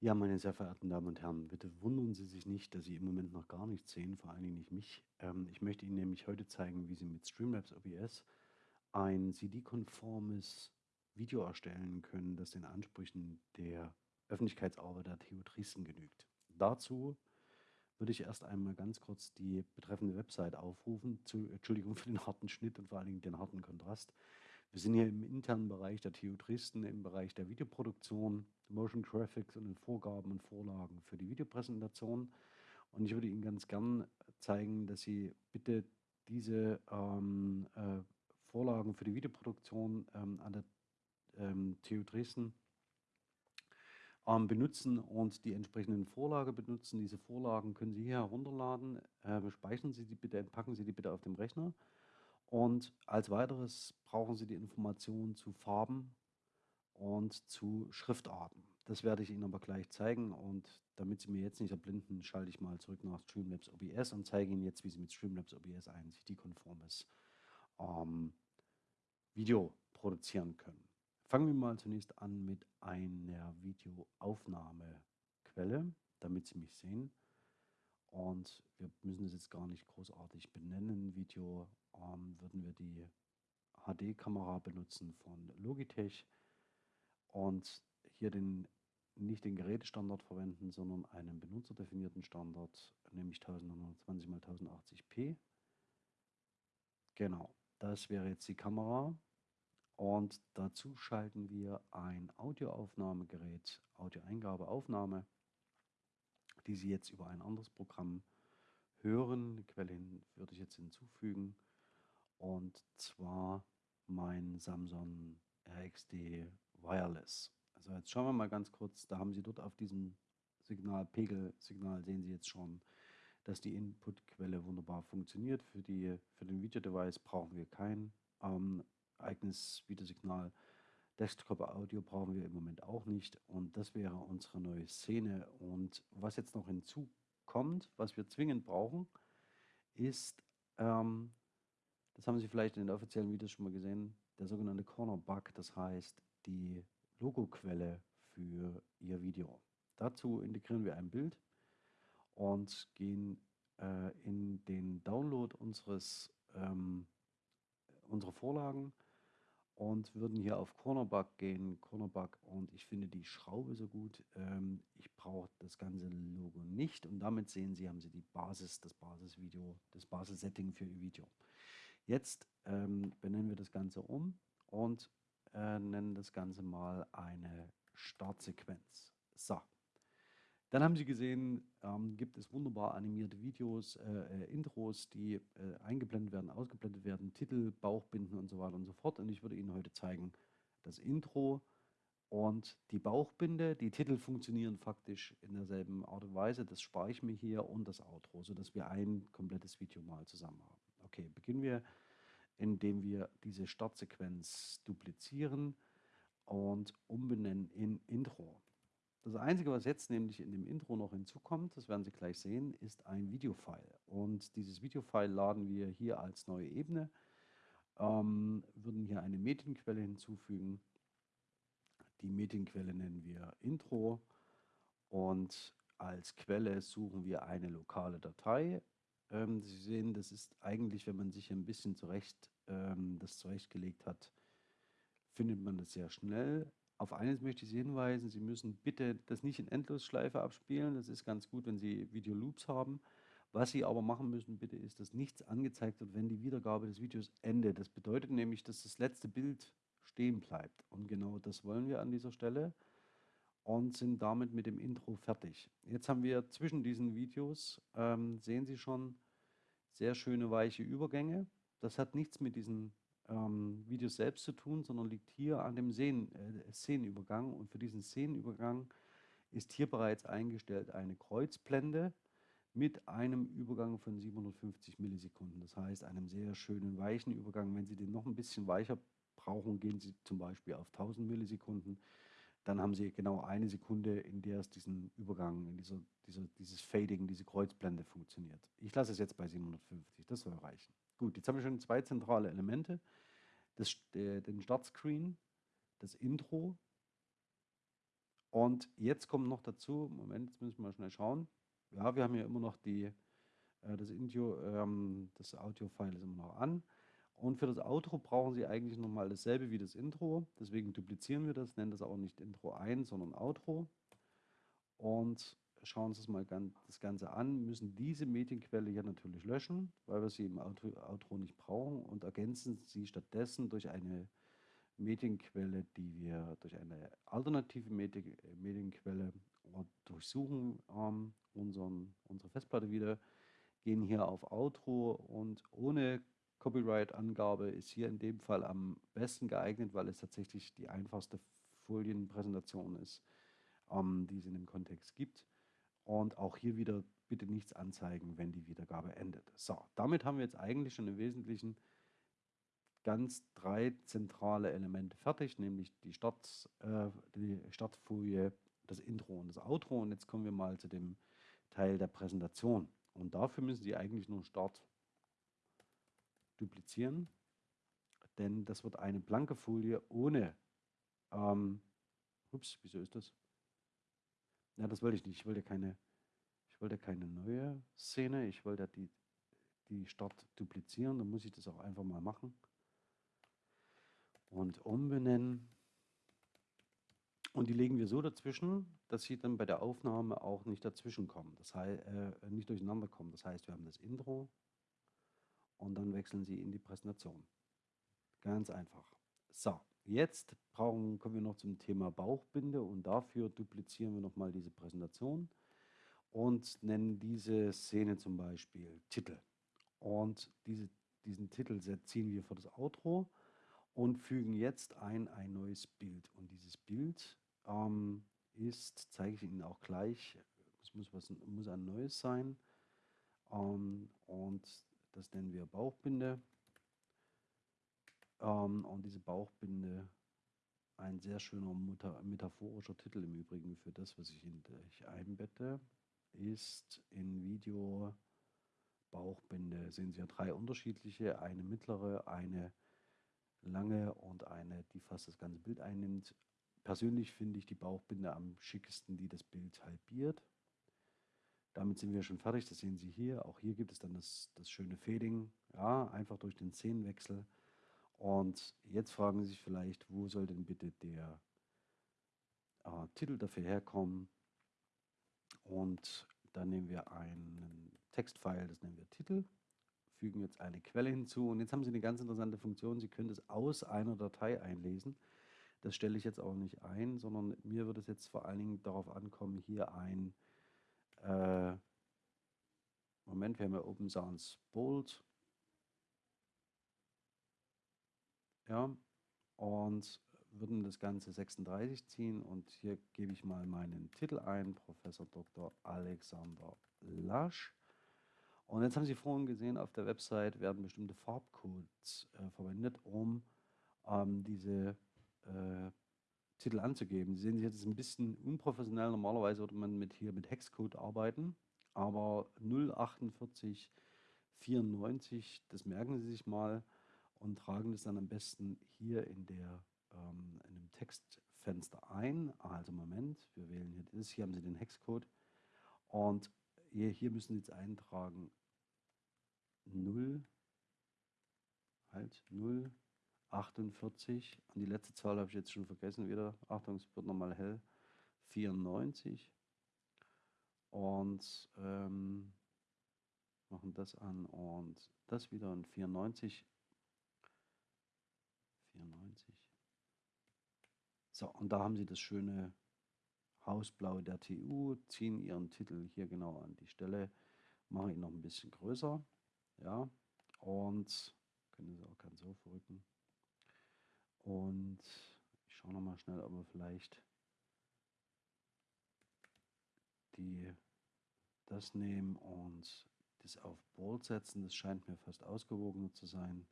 Ja, meine sehr verehrten Damen und Herren, bitte wundern Sie sich nicht, dass Sie im Moment noch gar nichts sehen, vor allen Dingen nicht mich. Ähm, ich möchte Ihnen nämlich heute zeigen, wie Sie mit Streamlabs OBS ein CD-konformes Video erstellen können, das den Ansprüchen der Öffentlichkeitsarbeit der TU Dresden genügt. Dazu würde ich erst einmal ganz kurz die betreffende Website aufrufen. Zu, Entschuldigung für den harten Schnitt und vor allen Dingen den harten Kontrast. Wir sind hier im internen Bereich der TU Dresden, im Bereich der Videoproduktion, Motion Graphics und den Vorgaben und Vorlagen für die Videopräsentation. Und ich würde Ihnen ganz gern zeigen, dass Sie bitte diese ähm, äh, Vorlagen für die Videoproduktion ähm, an der ähm, TU Dresden ähm, benutzen und die entsprechenden Vorlage benutzen. Diese Vorlagen können Sie hier herunterladen. Äh, speichern Sie die bitte, entpacken Sie die bitte auf dem Rechner. Und als weiteres brauchen Sie die Informationen zu Farben und zu Schriftarten. Das werde ich Ihnen aber gleich zeigen und damit Sie mir jetzt nicht erblinden, schalte ich mal zurück nach Streamlabs OBS und zeige Ihnen jetzt, wie Sie mit Streamlabs OBS ein CD-konformes ähm, Video produzieren können. Fangen wir mal zunächst an mit einer Videoaufnahmequelle, damit Sie mich sehen. Und wir müssen es jetzt gar nicht großartig benennen. Video ähm, würden wir die HD-Kamera benutzen von Logitech und hier den, nicht den Gerätestandard verwenden, sondern einen benutzerdefinierten Standard, nämlich 1920 x 1080p. Genau, das wäre jetzt die Kamera. Und dazu schalten wir ein Audioaufnahmegerät, Audioeingabeaufnahme, die Sie jetzt über ein anderes Programm hören. Quelle würde ich jetzt hinzufügen. Und zwar mein Samsung RXD Wireless. Also jetzt schauen wir mal ganz kurz, da haben Sie dort auf diesem Signal, Pegelsignal sehen Sie jetzt schon, dass die Inputquelle wunderbar funktioniert. Für, die, für den Videodevice brauchen wir kein ähm, eigenes Videosignal. Desktop-Audio brauchen wir im Moment auch nicht und das wäre unsere neue Szene. Und was jetzt noch hinzukommt, was wir zwingend brauchen, ist, ähm, das haben Sie vielleicht in den offiziellen Videos schon mal gesehen, der sogenannte Corner Bug, das heißt die Logoquelle für Ihr Video. Dazu integrieren wir ein Bild und gehen äh, in den Download unseres, ähm, unserer Vorlagen und würden hier auf Cornerbug gehen, Cornerbug und ich finde die Schraube so gut. Ähm, ich brauche das ganze Logo nicht und damit sehen Sie, haben Sie die Basis, das Basisvideo, das Basissetting für Ihr Video. Jetzt ähm, benennen wir das Ganze um und äh, nennen das Ganze mal eine Startsequenz. So. Dann haben Sie gesehen, ähm, gibt es wunderbar animierte Videos, äh, äh, Intros, die äh, eingeblendet werden, ausgeblendet werden, Titel, Bauchbinden und so weiter und so fort. Und ich würde Ihnen heute zeigen, das Intro und die Bauchbinde. Die Titel funktionieren faktisch in derselben Art und Weise. Das spare ich mir hier und das Outro, sodass wir ein komplettes Video mal zusammen haben. Okay, beginnen wir, indem wir diese Startsequenz duplizieren und umbenennen in Intro. Das Einzige, was jetzt nämlich in dem Intro noch hinzukommt, das werden Sie gleich sehen, ist ein Videofile. Und dieses Videofile laden wir hier als neue Ebene, ähm, würden hier eine Medienquelle hinzufügen. Die Medienquelle nennen wir Intro und als Quelle suchen wir eine lokale Datei. Ähm, Sie sehen, das ist eigentlich, wenn man sich ein bisschen zurecht ähm, das zurechtgelegt hat, findet man das sehr schnell. Auf eines möchte ich Sie hinweisen, Sie müssen bitte das nicht in Endlosschleife abspielen. Das ist ganz gut, wenn Sie Videoloops haben. Was Sie aber machen müssen, bitte, ist, dass nichts angezeigt wird, wenn die Wiedergabe des Videos endet. Das bedeutet nämlich, dass das letzte Bild stehen bleibt. Und genau das wollen wir an dieser Stelle und sind damit mit dem Intro fertig. Jetzt haben wir zwischen diesen Videos, ähm, sehen Sie schon, sehr schöne weiche Übergänge. Das hat nichts mit diesen ähm, Videos selbst zu tun, sondern liegt hier an dem Szenen, äh, Szenenübergang. Und für diesen Szenenübergang ist hier bereits eingestellt eine Kreuzblende mit einem Übergang von 750 Millisekunden. Das heißt, einem sehr schönen weichen Übergang. Wenn Sie den noch ein bisschen weicher brauchen, gehen Sie zum Beispiel auf 1000 Millisekunden. Dann haben Sie genau eine Sekunde, in der es diesen Übergang, in dieser, dieser, dieses Fading, diese Kreuzblende funktioniert. Ich lasse es jetzt bei 750, das soll reichen. Gut, jetzt haben wir schon zwei zentrale Elemente. Das, der, den Startscreen, das Intro Und jetzt kommt noch dazu, Moment, jetzt müssen wir mal schnell schauen. Ja, wir haben ja immer noch die, äh, das ähm, das Audio-File ist immer noch an. Und für das Outro brauchen Sie eigentlich nochmal dasselbe wie das Intro. Deswegen duplizieren wir das, nennen das auch nicht Intro 1, sondern Outro. Und schauen uns das mal das Ganze an, müssen diese Medienquelle hier natürlich löschen, weil wir sie im Outro nicht brauchen und ergänzen sie stattdessen durch eine Medienquelle, die wir durch eine alternative Medienquelle durchsuchen ähm, unseren, unsere Festplatte wieder, gehen hier auf Outro und ohne Copyright-Angabe ist hier in dem Fall am besten geeignet, weil es tatsächlich die einfachste Folienpräsentation ist, ähm, die es in dem Kontext gibt. Und auch hier wieder bitte nichts anzeigen, wenn die Wiedergabe endet. So, damit haben wir jetzt eigentlich schon im Wesentlichen ganz drei zentrale Elemente fertig, nämlich die, Start, äh, die Startfolie, das Intro und das Outro. Und jetzt kommen wir mal zu dem Teil der Präsentation. Und dafür müssen Sie eigentlich nur Start duplizieren, denn das wird eine blanke Folie ohne, ähm, ups, wieso ist das? Ja, das wollte ich nicht. Ich wollte keine, ich wollte keine neue Szene. Ich wollte die, die Start duplizieren. Dann muss ich das auch einfach mal machen. Und umbenennen. Und die legen wir so dazwischen, dass sie dann bei der Aufnahme auch nicht dazwischen kommen. Das heißt, äh, nicht durcheinander kommen. Das heißt, wir haben das Intro und dann wechseln sie in die Präsentation. Ganz einfach. So, Jetzt brauchen, kommen wir noch zum Thema Bauchbinde und dafür duplizieren wir nochmal diese Präsentation und nennen diese Szene zum Beispiel Titel. Und diese, diesen Titel ziehen wir für das Outro und fügen jetzt ein ein neues Bild. Und dieses Bild ähm, ist, zeige ich Ihnen auch gleich, es muss, was, muss ein neues sein. Ähm, und das nennen wir Bauchbinde. Ähm, und diese Bauchbinde, ein sehr schöner metaphorischer Titel im Übrigen für das, was ich in dich einbette, ist in Video Bauchbinde. Sehen Sie ja drei unterschiedliche, eine mittlere, eine lange und eine, die fast das ganze Bild einnimmt. Persönlich finde ich die Bauchbinde am schickesten, die das Bild halbiert. Damit sind wir schon fertig, das sehen Sie hier. Auch hier gibt es dann das, das schöne Fading, ja, einfach durch den Szenenwechsel und jetzt fragen Sie sich vielleicht, wo soll denn bitte der äh, Titel dafür herkommen? Und dann nehmen wir einen Textfile, das nennen wir Titel, fügen jetzt eine Quelle hinzu und jetzt haben Sie eine ganz interessante Funktion. Sie können es aus einer Datei einlesen. Das stelle ich jetzt auch nicht ein, sondern mir wird es jetzt vor allen Dingen darauf ankommen, hier ein äh, Moment, wir haben ja Open Sounds Bold ja, und würden das Ganze 36 ziehen und hier gebe ich mal meinen Titel ein, Professor Dr. Alexander Lasch. Und jetzt haben Sie vorhin gesehen, auf der Website werden bestimmte Farbcodes äh, verwendet, um ähm, diese äh, Titel anzugeben. Sie sehen, jetzt ist ein bisschen unprofessionell. Normalerweise würde man mit hier mit Hexcode arbeiten, aber 04894, das merken Sie sich mal und tragen das dann am besten hier in, der, ähm, in dem Textfenster ein. Also Moment, wir wählen hier das. Hier haben Sie den Hexcode. Und hier, hier müssen Sie jetzt eintragen 0, halt 0, 48. Und die letzte Zahl habe ich jetzt schon vergessen wieder. Achtung, es wird nochmal hell. 94. Und ähm, machen das an und das wieder und 94 94. So, und da haben Sie das schöne Hausblau der TU, ziehen Ihren Titel hier genau an die Stelle, machen ihn noch ein bisschen größer, ja, und können Sie auch ganz so verrücken. Und ich schaue noch mal schnell, ob wir vielleicht die das nehmen und das auf Bold setzen. Das scheint mir fast ausgewogener zu sein.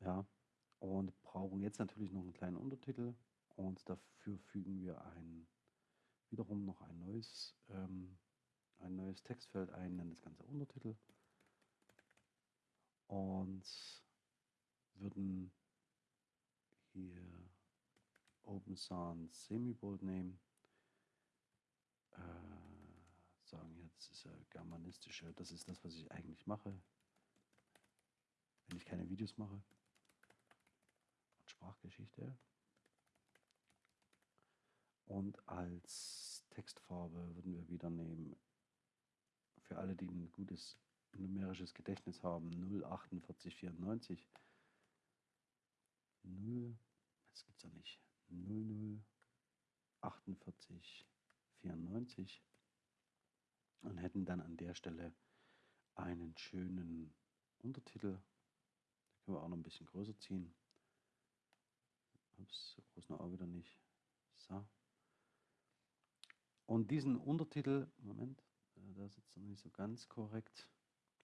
Ja, und brauchen jetzt natürlich noch einen kleinen Untertitel und dafür fügen wir ein, wiederum noch ein neues, ähm, ein neues Textfeld ein, nennen das Ganze Untertitel und würden hier Open Sans Semibold nehmen. Äh, sagen jetzt ist ja germanistische, das ist das, was ich eigentlich mache, wenn ich keine Videos mache. Und Sprachgeschichte. Und als Textfarbe würden wir wieder nehmen, für alle, die ein gutes numerisches Gedächtnis haben, 04894. 0, jetzt gibt es ja nicht, 004894 und hätten dann an der Stelle einen schönen Untertitel. Den können wir auch noch ein bisschen größer ziehen. Ups, so groß noch auch wieder nicht. So. Und diesen Untertitel, Moment, äh, da sitzt er nicht so ganz korrekt.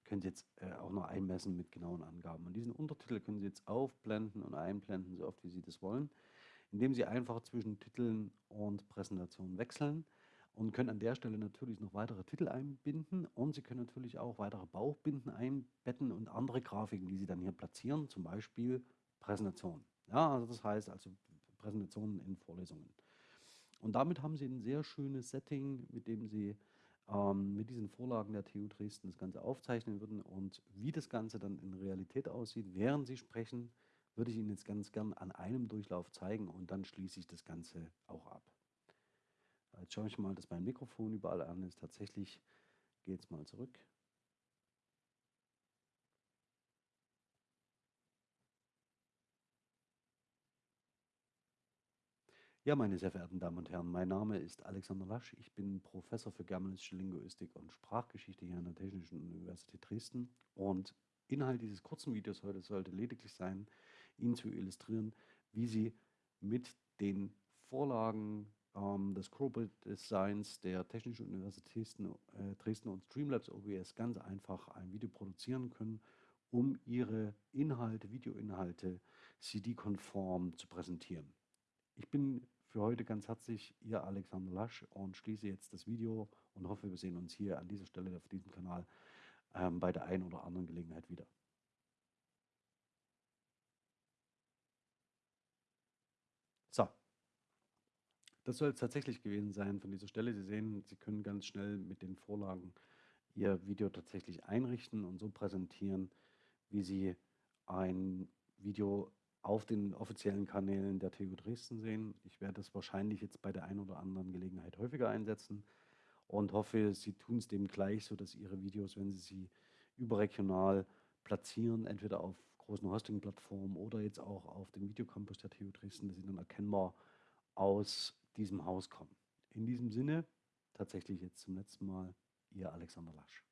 Könnt ihr jetzt äh, auch noch einmessen mit genauen Angaben. Und diesen Untertitel können Sie jetzt aufblenden und einblenden, so oft wie Sie das wollen, indem Sie einfach zwischen Titeln und Präsentationen wechseln und können an der Stelle natürlich noch weitere Titel einbinden und Sie können natürlich auch weitere Bauchbinden einbetten und andere Grafiken, die Sie dann hier platzieren, zum Beispiel Präsentationen. Ja, also das heißt also Präsentationen in Vorlesungen. Und damit haben Sie ein sehr schönes Setting, mit dem Sie ähm, mit diesen Vorlagen der TU Dresden das Ganze aufzeichnen würden. Und wie das Ganze dann in Realität aussieht, während Sie sprechen, würde ich Ihnen jetzt ganz gern an einem Durchlauf zeigen und dann schließe ich das Ganze auch ab. Jetzt schaue ich mal, dass mein Mikrofon überall an ist. Tatsächlich geht es mal zurück. Ja, meine sehr verehrten Damen und Herren, mein Name ist Alexander Lasch. Ich bin Professor für germanistische Linguistik und Sprachgeschichte hier an der Technischen Universität Dresden. Und Inhalt dieses kurzen Videos heute sollte lediglich sein, Ihnen zu illustrieren, wie Sie mit den Vorlagen ähm, des Corporate Designs der Technischen Universität Dresden, äh, Dresden und Streamlabs OBS ganz einfach ein Video produzieren können, um Ihre Inhalte, Videoinhalte CD-konform zu präsentieren. Ich bin für heute ganz herzlich Ihr Alexander Lasch und schließe jetzt das Video und hoffe, wir sehen uns hier an dieser Stelle auf diesem Kanal ähm, bei der einen oder anderen Gelegenheit wieder. So, das soll es tatsächlich gewesen sein von dieser Stelle. Sie sehen, Sie können ganz schnell mit den Vorlagen Ihr Video tatsächlich einrichten und so präsentieren, wie Sie ein Video auf den offiziellen Kanälen der TU Dresden sehen. Ich werde es wahrscheinlich jetzt bei der einen oder anderen Gelegenheit häufiger einsetzen und hoffe, Sie tun es dem gleich, sodass Ihre Videos, wenn Sie sie überregional platzieren, entweder auf großen Hosting-Plattformen oder jetzt auch auf dem Videocampus der TU Dresden, dass sie dann erkennbar aus diesem Haus kommen. In diesem Sinne, tatsächlich jetzt zum letzten Mal, Ihr Alexander Lasch.